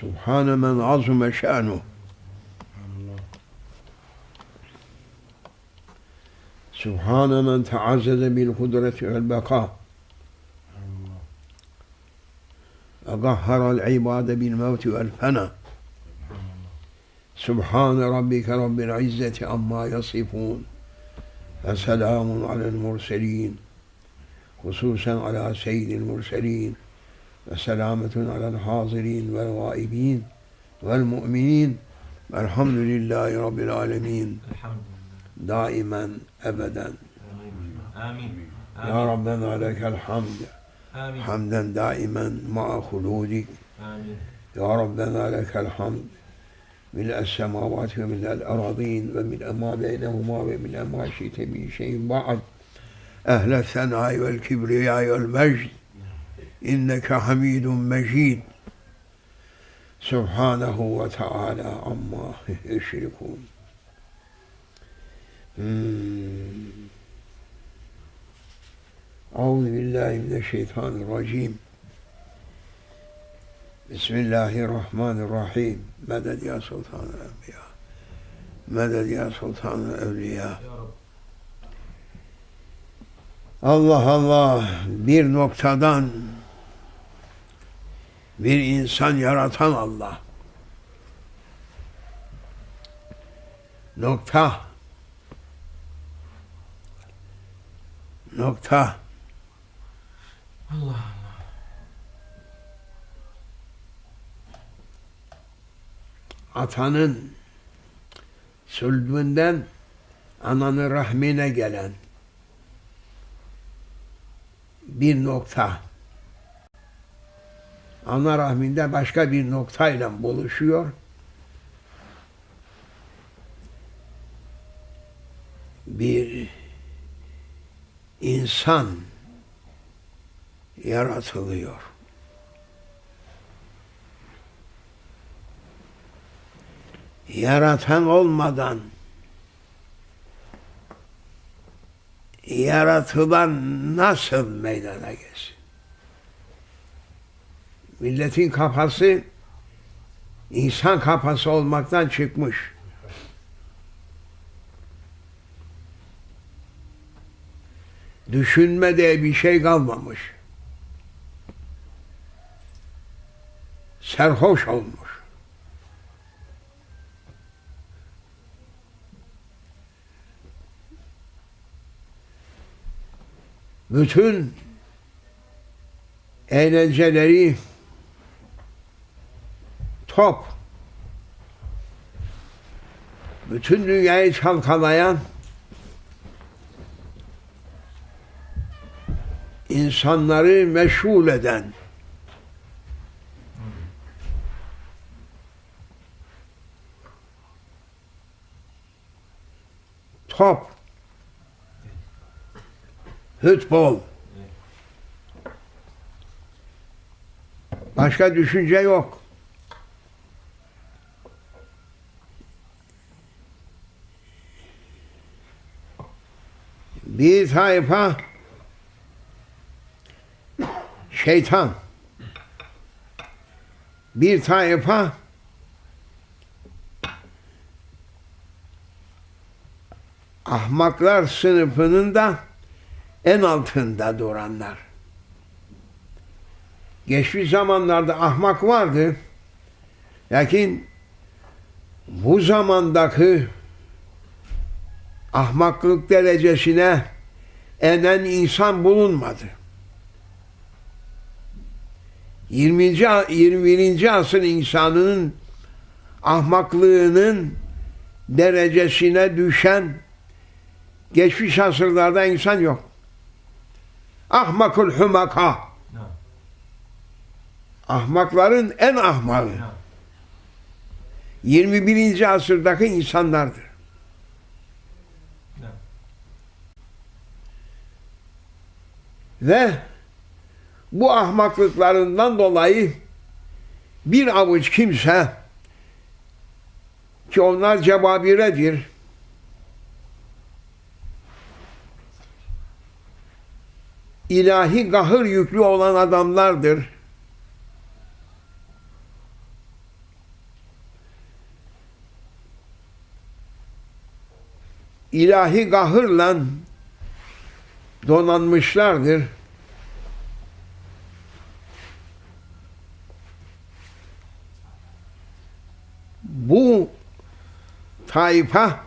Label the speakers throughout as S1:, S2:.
S1: سبحان من عظم شأنه. سبحان من تعزز بالقدرة والبقاء. أطهر العباد بالموت والفنى سبحان ربك رب العزة عما يصفون. فسلام على المرسلين. خصوصا على سيد المرسلين. وسلامة على الحاضرين والغائبين والمؤمنين. والحمد لله رب العالمين. دائما أبدا.
S2: آمين.
S1: يا ربنا لك الحمد.
S2: آمين.
S1: حمدا دائما مع خلودك.
S2: آمين.
S1: يا ربنا لك الحمد. ملء السماوات وملء الأراضين وملء ما بينهما وملء ما شئت من شيء بعد. أهل الثناء والكبرياء والمجد. إنك حميد مجيد. سبحانه وتعالى عما يشركون. أعوذ بالله من الشيطان الرجيم. بسم الله الرحمن الرحيم. مدد يا سلطان الأنبياء. مدد يا سلطان الأولياء Allah Allah bir noktadan bir insan yaratan Allah. Nokta. Nokta.
S2: Allah
S1: Atanın sülbünden ananın rahmine gelen bir nokta. Ana rahminde başka bir noktayla buluşuyor. Bir insan yaratılıyor. Yaratan olmadan yaratılan nasıl meydana gelsin? Milletin kafası insan kafası olmaktan çıkmış. Düşünme diye bir şey kalmamış. Serhoş olmuş. bütün eğlenceleri top bütün dünyayı çalkalayan insanları meşgul eden top futbol başka düşünce yok. Bir tayfa şeytan bir tayfa ahmaklar sınıfının da en altında duranlar. Geçmiş zamanlarda ahmak vardı. Lakin bu zamandaki ahmaklık derecesine enen insan bulunmadı. 20. 21. asır insanının ahmaklığının derecesine düşen geçmiş asırlarda insan yok. Ahmakul humaka. Ahmakların en ahmağı. 21. asırdaki insanlardır. ve bu ahmaklıklarından dolayı bir avuç kimse ki onlar cebabiredir. ilahi gahır yüklü olan adamlardır. İlahi gahırla donanmışlardır. Bu tayfa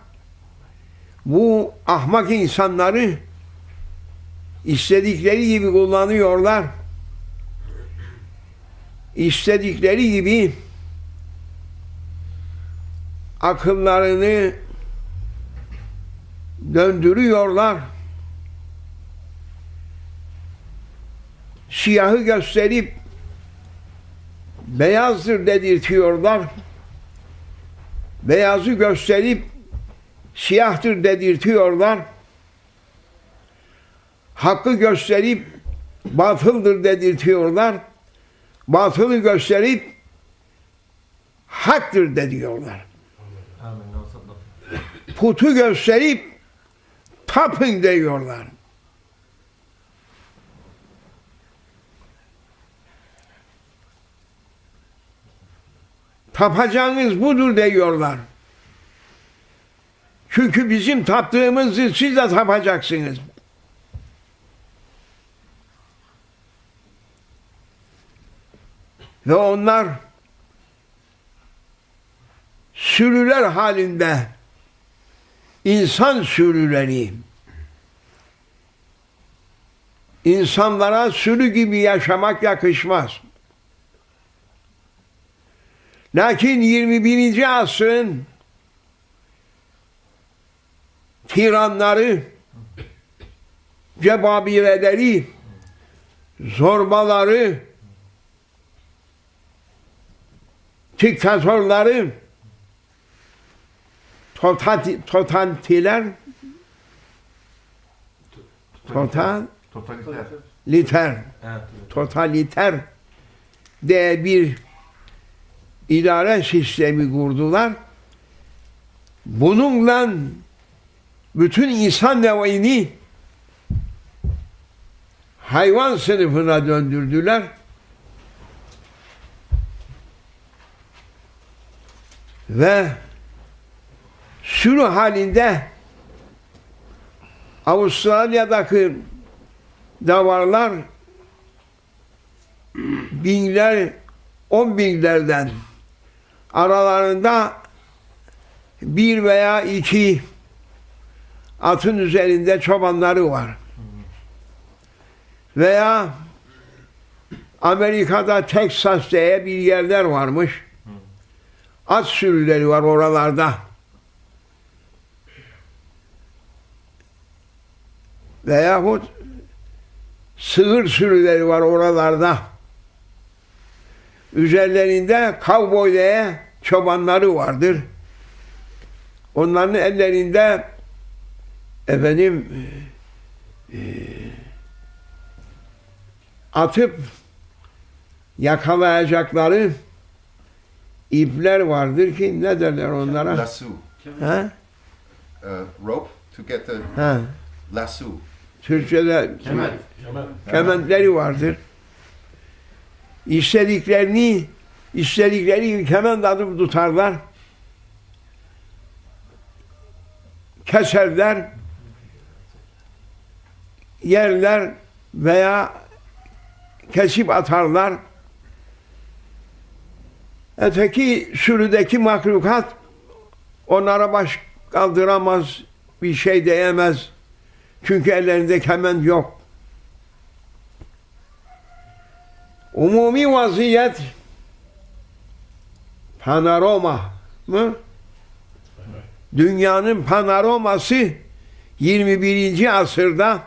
S1: bu ahmak insanları istedikleri gibi kullanıyorlar. İstedikleri gibi akıllarını döndürüyorlar. Siyahı gösterip beyazdır dedirtiyorlar. Beyazı gösterip siyahtır dedirtiyorlar. Hakkı gösterip batıldır dedirtiyorlar. Batılı gösterip haktır de diyorlar.
S2: Amin. Ve saddak.
S1: Putu gösterip tapın diyorlar. Tapacağınız budur diyorlar. Çünkü bizim taptığımızı siz de tapacaksınız. Ve onlar sürüler halinde insan sürüleri insanlara sürü gibi yaşamak yakışmaz. Lakin 21. asrın tiranları, cebabireleri, zorbaları, diktatörleri, totati- totantiler, total,
S3: Totaliter.
S1: liter, totaliter de bir idare sistemi kurdular. Bununla bütün insan nevini hayvan sınıfına döndürdüler. Ve sürü halinde Avustralya'daki davarlar binler, on binlerden aralarında bir veya iki atın üzerinde çobanları var. Veya Amerika'da Texas diye bir yerler varmış. At sürüleri var oralarda. Veyahut sığır sürüleri var oralarda. Üzerlerinde kavboy diye çobanları vardır. Onların ellerinde efendim e, atıp yakalayacakları ipler vardır ki ne derler onlara?
S3: Lasso.
S1: Ha?
S3: Uh, rope to get the
S1: Ha.
S3: lasso.
S1: Türkçe'de
S4: Kemal.
S1: kementleri vardır. İstediklerini istedikleri gibi kement atıp tutarlar. Keserler, yerler veya kesip atarlar. Öteki sürüdeki mahlukat onlara baş kaldıramaz, bir şey diyemez. Çünkü ellerinde kemen yok. Umumi vaziyet panorama mı? Dünyanın panoraması 21. asırda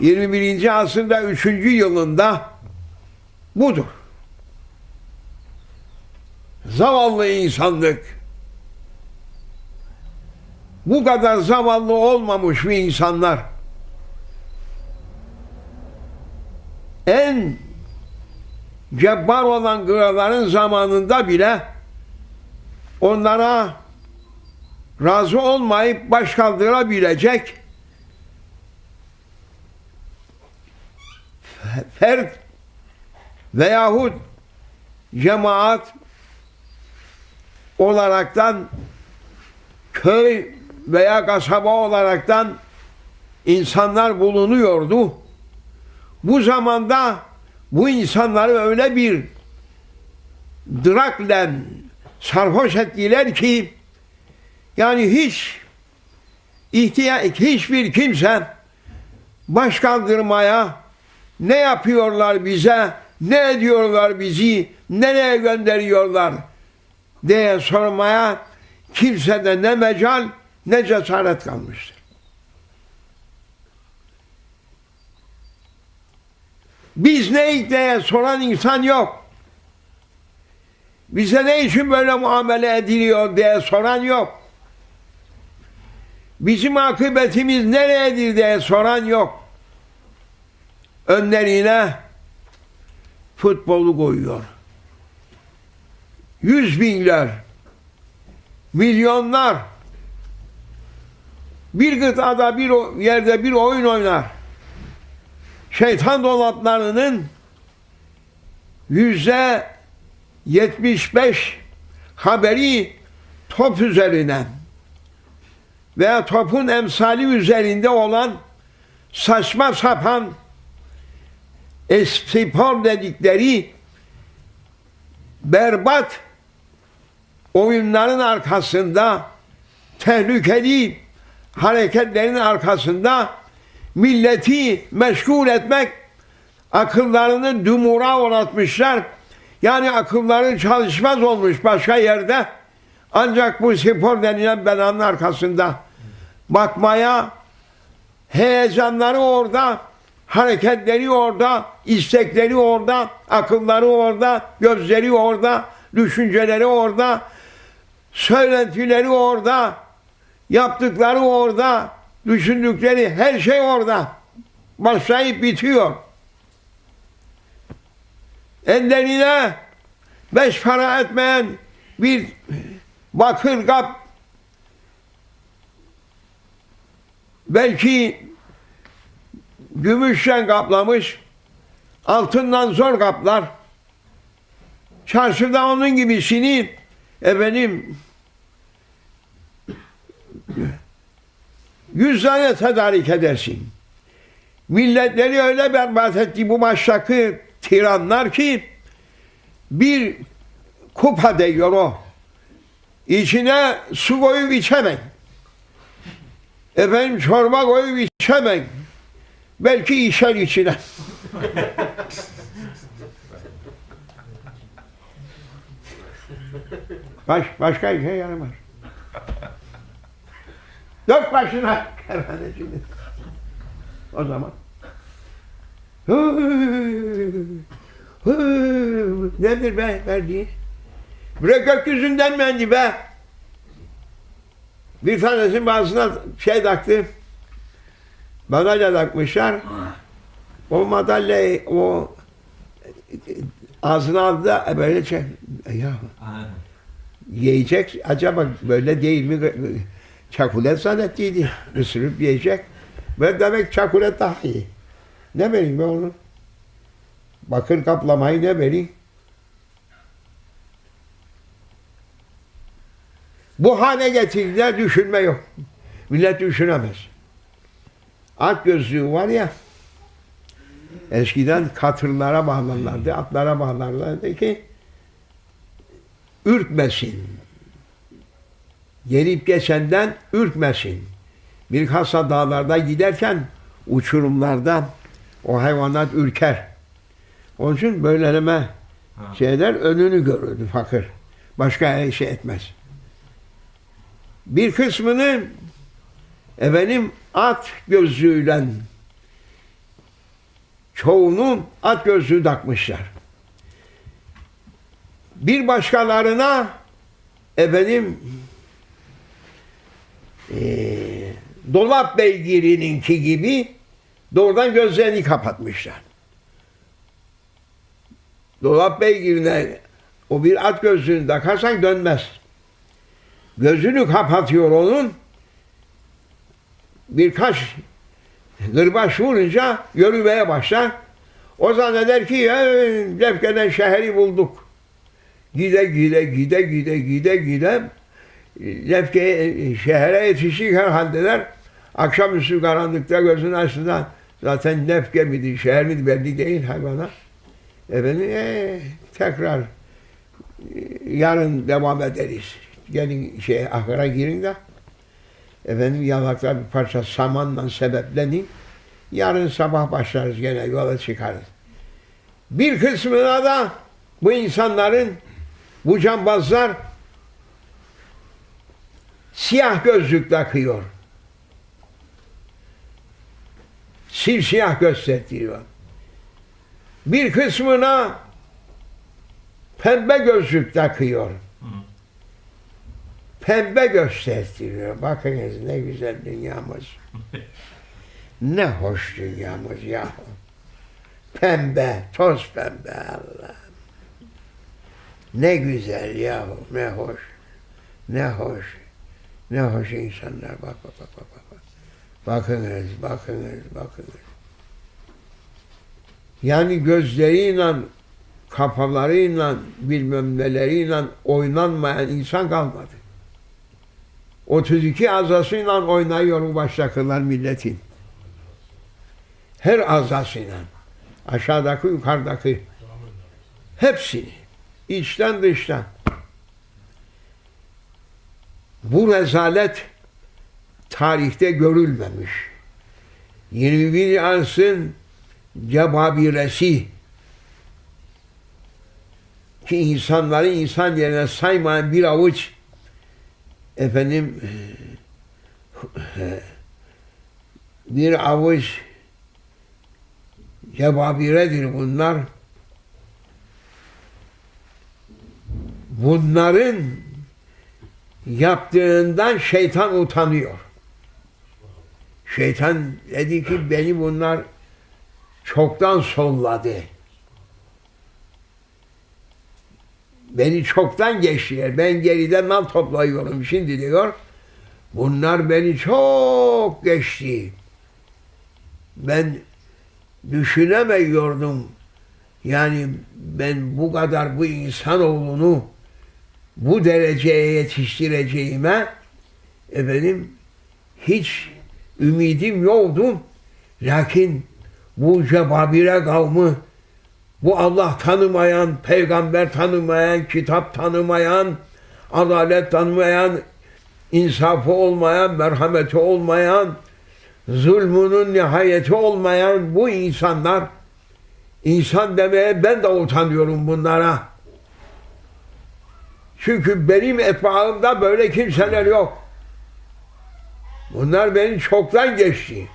S1: 21. asırda 3. yılında budur. Zavallı insanlık bu kadar zavallı olmamış bir insanlar en cebbar olan kraların zamanında bile onlara razı olmayıp baş kaldırabilecek fert veyahut cemaat olaraktan köy veya kasaba olaraktan insanlar bulunuyordu. Bu zamanda bu insanları öyle bir drakle sarhoş ettiler ki yani hiç ihtiyaç hiçbir kimse baş kaldırmaya ne yapıyorlar bize, ne ediyorlar bizi, nereye gönderiyorlar diye sormaya kimsede ne mecal ne cesaret kalmıştır. Biz ne diye soran insan yok. Bize ne için böyle muamele ediliyor diye soran yok. Bizim akıbetimiz nereyedir diye soran yok. Önlerine futbolu koyuyor. Yüz binler, milyonlar bir gıtada bir yerde bir oyun oynar. Şeytan dolaplarının yüzde 75 haberi top üzerine veya topun emsali üzerinde olan saçma sapan spor dedikleri berbat oyunların arkasında tehlikeli hareketlerin arkasında milleti meşgul etmek akıllarını dumura uğratmışlar. Yani akılları çalışmaz olmuş başka yerde. Ancak bu spor denilen belanın arkasında bakmaya heyecanları orada, hareketleri orada, istekleri orada, akılları orada, gözleri orada, düşünceleri orada, söylentileri orada, yaptıkları orada, düşündükleri her şey orada. Başlayıp bitiyor. Ellerine beş para etmeyen bir bakır kap belki gümüşten kaplamış, altından zor kaplar. Çarşıda onun gibisini efendim yüz tane tedarik edersin. Milletleri öyle berbat etti bu baştaki tiranlar ki bir kupa değiyor o. İçine su koyup içemem. Efendim çorba koyup içemem. Belki içer içine. Baş, başka işe yaramaz. Dök başına kerhanesini. O zaman. Nedir be verdiği? Bre gökyüzünden mendi be. Bir tanesinin bazısına şey taktı. Madalya takmışlar. O madalyayı o ağzına aldı da böyle şey. Ya yiyecek acaba böyle değil mi? Çakulet zannettiydi. Isırıp yiyecek. Ben demek çakulet daha iyi. Ne vereyim ben onu? Bakır kaplamayı ne vereyim? Bu hale getirdiler düşünme yok. Millet düşünemez. At gözlüğü var ya eskiden katırlara bağlarlardı, atlara bağlarlardı ki ürkmesin. Gelip geçenden ürkmesin. Bilhassa dağlarda giderken uçurumlarda o hayvanat ürker. Onun için böyleleme şeyler önünü görürdü fakir. Başka şey etmez. Bir kısmını efendim at gözlüğüyle çoğunu at gözlüğü takmışlar. Bir başkalarına efendim eee dolap beygirininki gibi doğrudan gözlerini kapatmışlar. Dolap beygirine o bir at gözlüğünü takarsan dönmez. Gözünü kapatıyor onun. Birkaç gırbaç vurunca yürümeye başlar. O zanneder ki "Hey, Lefke'den şehri bulduk. Gide gide gide gide gide gide Lefke'ye, şehre yetişirken haldeler akşamüstü karanlıkta gözünü açtığında zaten Lefke miydi, şehir miydi belli değil hayvana. Efendim ee, tekrar e, yarın devam ederiz. Gelin şey ahıra girin de efendim yalakta bir parça samanla sebeplenin. Yarın sabah başlarız gene yola çıkarız. Bir kısmına da bu insanların bu cambazlar siyah gözlük takıyor. Simsiyah gösteriyor. Bir kısmına pembe gözlük takıyor. Pembe gösteriyor. Bakınız ne güzel dünyamız. ne hoş dünyamız yahu. Pembe, toz pembe Allah. Ne güzel yahu, ne hoş. Ne hoş. Ne hoş insanlar. Bak bak bak bak. bak. bak. Bakınız, bakınız, bakınız. Yani gözleriyle, kafalarıyla, bilmem neleriyle oynanmayan insan kalmadı. 32 azasıyla oynayıyor bu baştakılar milletin. Her azasıyla. Aşağıdaki, yukarıdaki. Hepsini. içten dıştan. Bu rezalet tarihte görülmemiş. 21. asrın cebabiresi ki insanları insan yerine saymayan bir avuç efendim bir avuç cebabiredir bunlar. Bunların yaptığından şeytan utanıyor. Şeytan dedi ki beni bunlar çoktan solladı. Beni çoktan geçtiler. Ben geride nal toplayıyorum şimdi diyor. Bunlar beni çok geçti. Ben düşünemiyordum. Yani ben bu kadar bu insanoğlunu bu dereceye yetiştireceğime efendim hiç ümidim yoktu. Lakin bu cebabire kavmi bu Allah tanımayan, peygamber tanımayan, kitap tanımayan, adalet tanımayan, insafı olmayan, merhameti olmayan, zulmünün nihayeti olmayan bu insanlar insan demeye ben de utanıyorum bunlara. Çünkü benim etbaımda böyle kimseler yok. Bunlar beni çoktan geçti.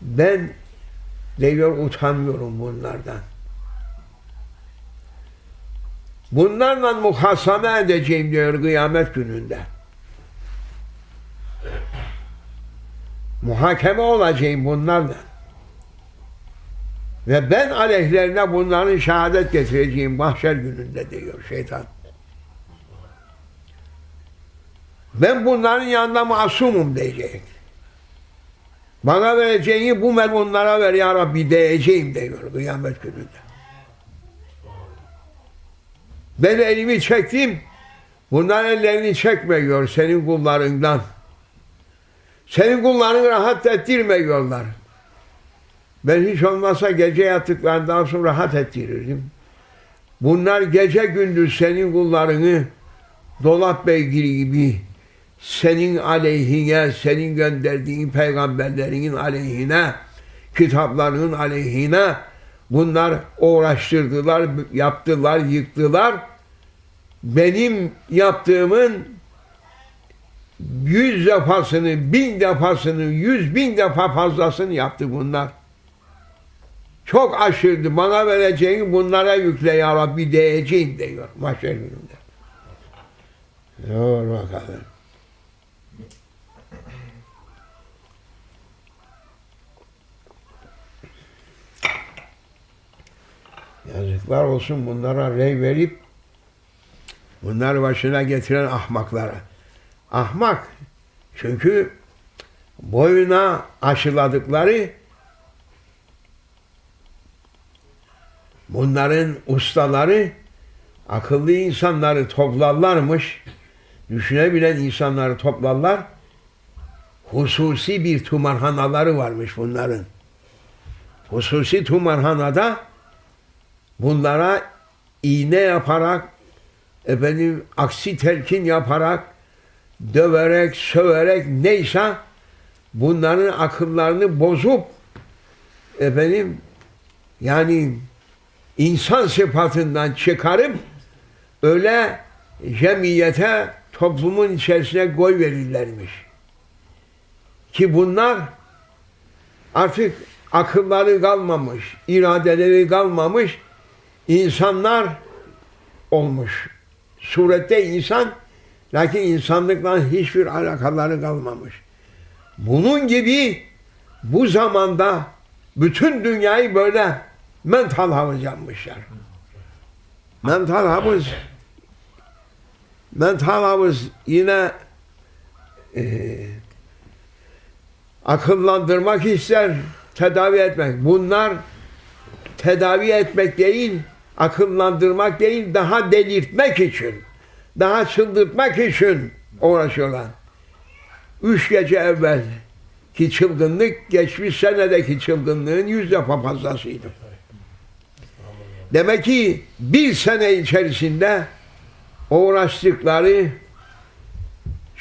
S1: Ben diyor utanmıyorum bunlardan. Bunlarla muhaseme edeceğim diyor kıyamet gününde. Muhakeme olacağım bunlarla. Ve ben aleyhlerine bunların şehadet getireceğim mahşer gününde diyor şeytan. Ben bunların yanında masumum diyecek. Bana vereceğini bu melunlara ver ya Rabbi diyeceğim diyor kıyamet gününde. Ben elimi çektim. Bunlar ellerini çekmiyor senin kullarından. Senin kulların rahat ettirmiyorlar. Ben hiç olmazsa gece yattıklarından sonra rahat ettirirdim. Bunlar gece gündüz senin kullarını dolap beygiri gibi senin aleyhine, senin gönderdiğin peygamberlerinin aleyhine, kitaplarının aleyhine bunlar uğraştırdılar, yaptılar, yıktılar. Benim yaptığımın yüz defasını, bin defasını, yüz bin defa fazlasını yaptı bunlar. Çok aşırdı. Bana vereceğini bunlara yükle ya Rabbi diyeceğim diyor mahşer gününde. Dur bakalım. Yazıklar olsun bunlara rey verip bunlar başına getiren ahmaklara. Ahmak çünkü boyuna aşıladıkları bunların ustaları akıllı insanları toplarlarmış düşünebilen insanları toplarlar. Hususi bir tumarhanaları varmış bunların. Hususi tumarhanada bunlara iğne yaparak efendim aksi telkin yaparak döverek, söverek neyse bunların akıllarını bozup efendim yani insan sıfatından çıkarıp öyle cemiyete toplumun içerisine koy verirlermiş. Ki bunlar artık akılları kalmamış, iradeleri kalmamış, insanlar olmuş. Surette insan, lakin insanlıkla hiçbir alakaları kalmamış. Bunun gibi bu zamanda bütün dünyayı böyle mental havuz yapmışlar. Mental havuz mental havuz yine e, akıllandırmak ister, tedavi etmek. Bunlar tedavi etmek değil, akıllandırmak değil, daha delirtmek için, daha çıldırtmak için uğraşıyorlar. Üç gece evvel ki çılgınlık geçmiş senedeki çılgınlığın yüz defa fazlasıydı. Demek ki bir sene içerisinde uğraştıkları,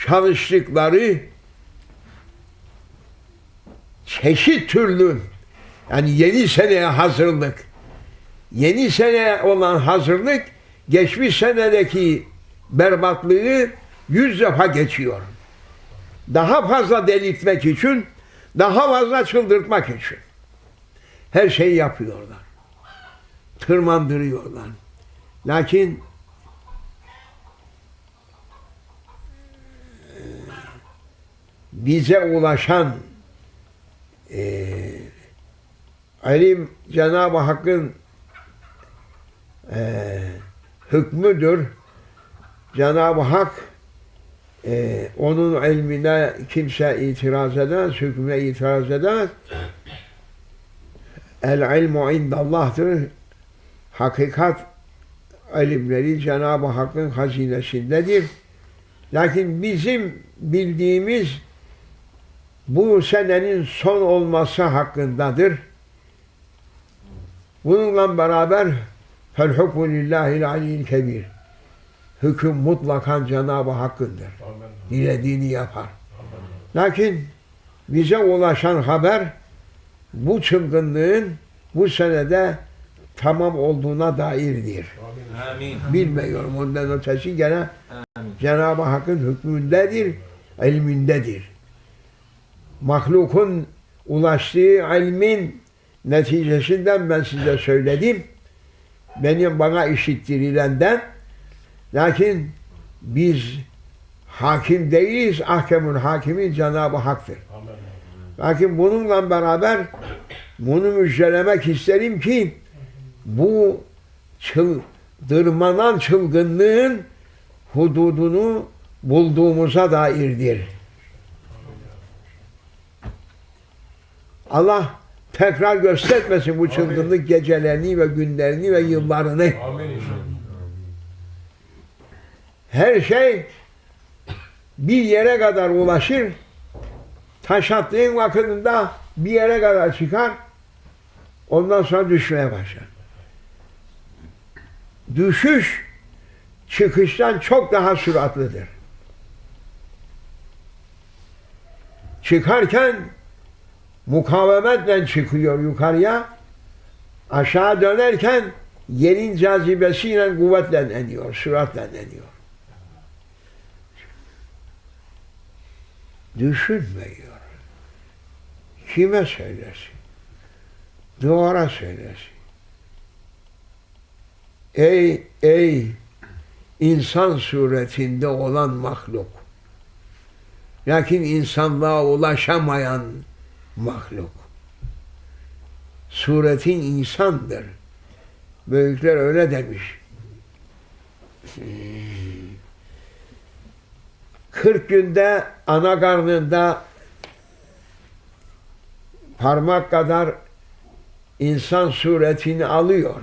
S1: çalıştıkları çeşit türlü yani yeni seneye hazırlık yeni sene olan hazırlık geçmiş senedeki berbatlığı yüz defa geçiyor. Daha fazla delirtmek için, daha fazla çıldırtmak için. Her şeyi yapıyorlar. Tırmandırıyorlar. Lakin bize ulaşan e, ilim Cenab-ı Hakk'ın e, hükmüdür. Cenab-ı Hak e, onun ilmine kimse itiraz edemez, hükmüne itiraz edemez. El ilmu indallah'tır. Hakikat ilimleri Cenab-ı Hakk'ın hazinesindedir. Lakin bizim bildiğimiz bu senenin son olması hakkındadır. Bununla beraber fel hukmu lillahil aliyyil kebir. Hüküm mutlakan Cenab-ı Hakk'ındır. Dilediğini yapar. Lakin bize ulaşan haber bu çılgınlığın bu senede tamam olduğuna dairdir.
S2: Amin.
S1: Bilmiyorum ondan ötesi gene. Cenab-ı Hakk'ın hükmündedir, ilmindedir. Mahlukun ulaştığı ilmin neticesinden ben size söyledim. Benim bana işittirilenden lakin biz hakim değiliz. Ahkemun hakimi Cenab-ı Hak'tır. Lakin bununla beraber bunu müjdelemek isterim ki bu çıldırmanan çılgınlığın hududunu bulduğumuza dairdir. Allah tekrar göstermesin bu çılgınlık gecelerini ve günlerini ve yıllarını.
S4: Amin.
S1: Her şey bir yere kadar ulaşır. Taş attığın vakitinde bir yere kadar çıkar. Ondan sonra düşmeye başlar. Düşüş çıkıştan çok daha süratlidir. Çıkarken mukavemetle çıkıyor yukarıya. Aşağı dönerken yerin cazibesiyle kuvvetle iniyor, süratle iniyor. Düşünmüyor. Kime söylesin? Duvara söylesin. Ey, ey insan suretinde olan mahluk. Lakin insanlığa ulaşamayan mahluk. Suretin insandır. Büyükler öyle demiş. Hmm. 40 günde ana karnında parmak kadar insan suretini alıyor.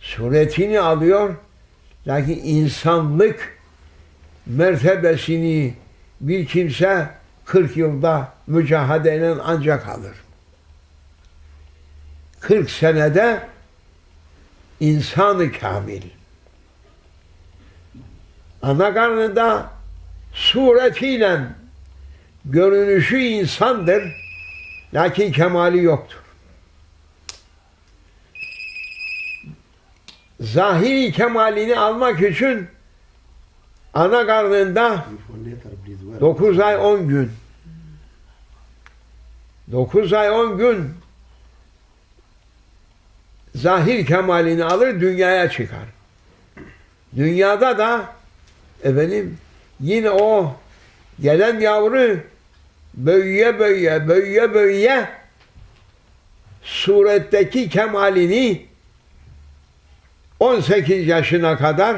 S1: Suretini alıyor. Lakin insanlık mertebesini bir kimse 40 yılda mücadeleyle ancak alır. 40 senede insanı kamil. Ana karnında suretiyle görünüşü insandır. Lakin kemali yoktur. Zahiri kemalini almak için ana karnında 9 ay 10 gün 9 ay 10 gün zahir kemalini alır dünyaya çıkar. Dünyada da efendim yine o gelen yavru böyüye böyüye böyüye böyüye suretteki kemalini 18 yaşına kadar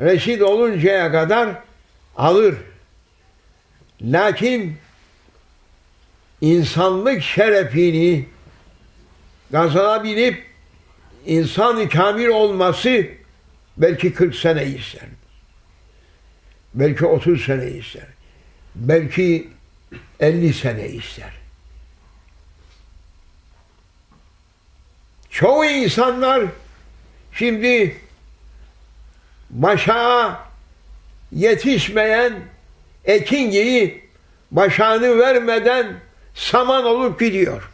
S1: reşit oluncaya kadar alır. Lakin insanlık şerefini kazanabilip insan-ı kamil olması belki 40 sene ister. Belki 30 sene ister. Belki 50 sene ister. Çoğu insanlar şimdi başa yetişmeyen ekin gibi başağını vermeden saman olup gidiyor.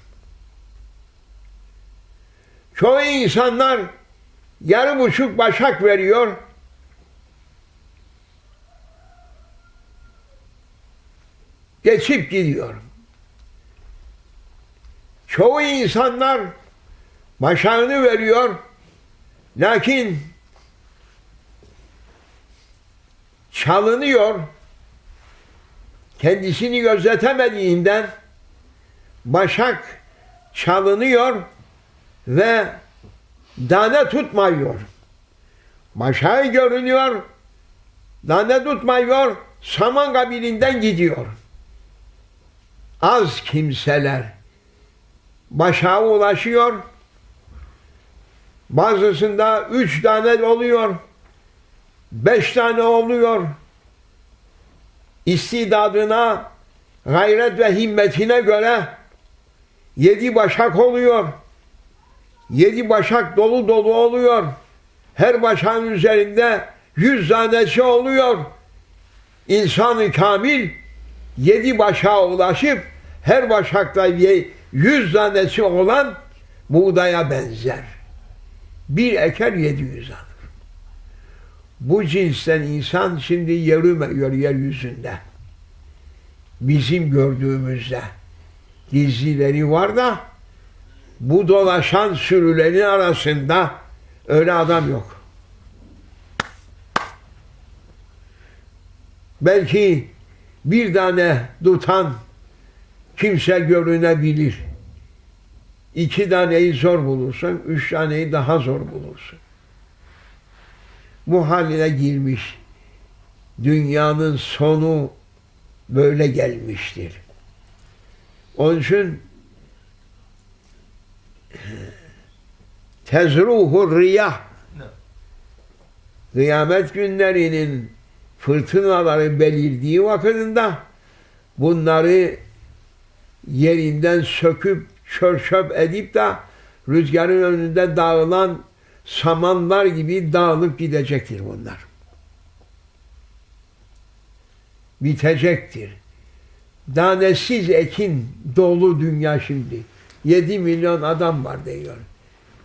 S1: Çoğu insanlar yarı buçuk başak veriyor. Geçip gidiyor. Çoğu insanlar başağını veriyor. Lakin çalınıyor. Kendisini gözetemediğinden başak çalınıyor ve tane tutmuyor. Başağı görünüyor, tane tutmuyor, saman kabilinden gidiyor. Az kimseler başağı ulaşıyor, bazısında üç tane oluyor, beş tane oluyor. İstidadına, gayret ve himmetine göre yedi başak oluyor. Yedi başak dolu dolu oluyor. Her başağın üzerinde yüz tanesi oluyor. İnsan-ı kamil yedi başağa ulaşıp her başakta yüz tanesi olan buğdaya benzer. Bir eker yedi yüz alır. Bu cinsten insan şimdi yürümüyor yeryüzünde. Bizim gördüğümüzde gizlileri var da bu dolaşan sürülerin arasında öyle adam yok. Belki bir tane tutan kimse görünebilir. İki taneyi zor bulursun, üç taneyi daha zor bulursun. Bu haline girmiş. Dünyanın sonu böyle gelmiştir. Onun için tezruhu riyah kıyamet günlerinin fırtınaları belirdiği vakitinde bunları yerinden söküp çörçöp edip de rüzgarın önünde dağılan samanlar gibi dağılıp gidecektir bunlar. Bitecektir. Danesiz ekin dolu dünya şimdi. 7 milyon adam var diyor.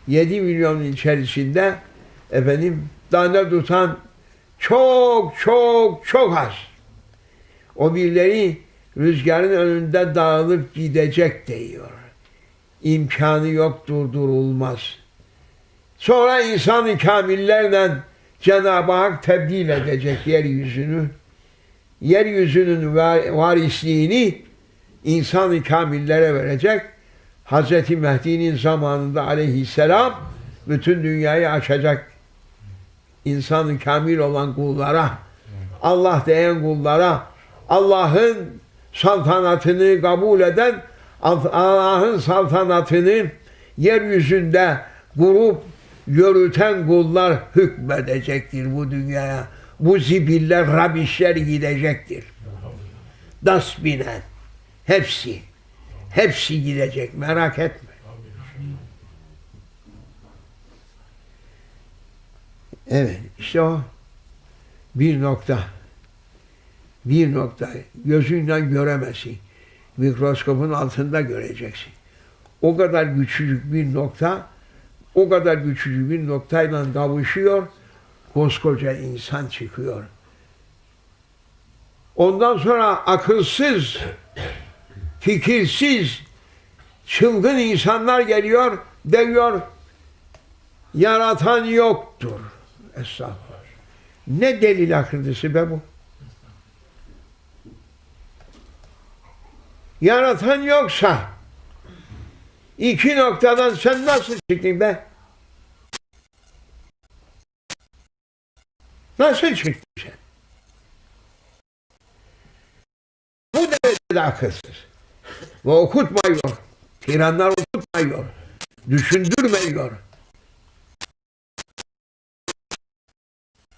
S1: 7 milyonun içerisinde efendim tane tutan çok çok çok az. O birileri rüzgarın önünde dağılıp gidecek diyor. İmkanı yok durdurulmaz. Sonra insan-ı kamillerle Cenab-ı Hak tebdil edecek yeryüzünü. Yeryüzünün va- varisliğini insan-ı kamillere verecek. Hz. Mehdi'nin zamanında aleyhisselam bütün dünyayı açacak. İnsan-ı kamil olan kullara, Allah diyen kullara, Allah'ın saltanatını kabul eden, Allah'ın saltanatını yeryüzünde kurup yürüten kullar hükmedecektir bu dünyaya. Bu zibiller, rabişler gidecektir. Dasbinen. Hepsi. Hepsi gidecek. Merak etme. Evet. işte o bir nokta. Bir nokta. Gözünle göremezsin. Mikroskopun altında göreceksin. O kadar küçücük bir nokta o kadar küçücük bir noktayla kavuşuyor, koskoca insan çıkıyor. Ondan sonra akılsız, fikirsiz, çılgın insanlar geliyor, diyor, yaratan yoktur. Estağfurullah. Ne delil akırdısı be bu? Yaratan yoksa, iki noktadan sen nasıl çıktın be? Nasıl çıktın sen? Bu derecede akılsız. Ve okutmuyor. Tiranlar okutmuyor. Düşündürmüyor.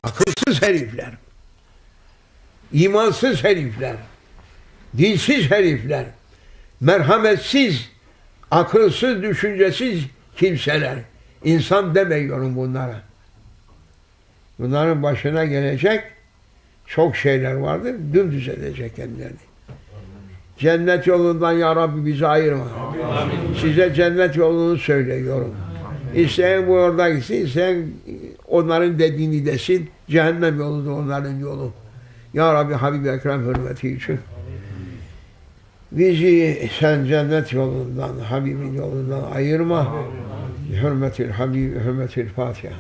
S1: Akılsız herifler. imansız herifler. Dilsiz herifler. Merhametsiz, akılsız, düşüncesiz kimseler. İnsan demiyorum bunlara. Bunların başına gelecek çok şeyler vardır. Dümdüz edecek kendilerini. Cennet yolundan ya Rabbi bizi ayırma. Size cennet yolunu söylüyorum. İsteyen bu orada gitsin, isteyen onların dediğini desin. Cehennem yolu da onların yolu. Ya Rabbi Habib Ekrem hürmeti için. Bizi sen cennet yolundan, Habibin yolundan ayırma. Hürmetil Habib, hürmetil Fatiha.